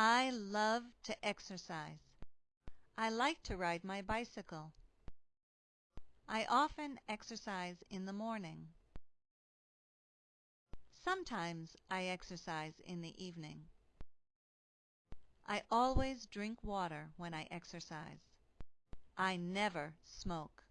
I love to exercise. I like to ride my bicycle. I often exercise in the morning. Sometimes I exercise in the evening. I always drink water when I exercise. I never smoke.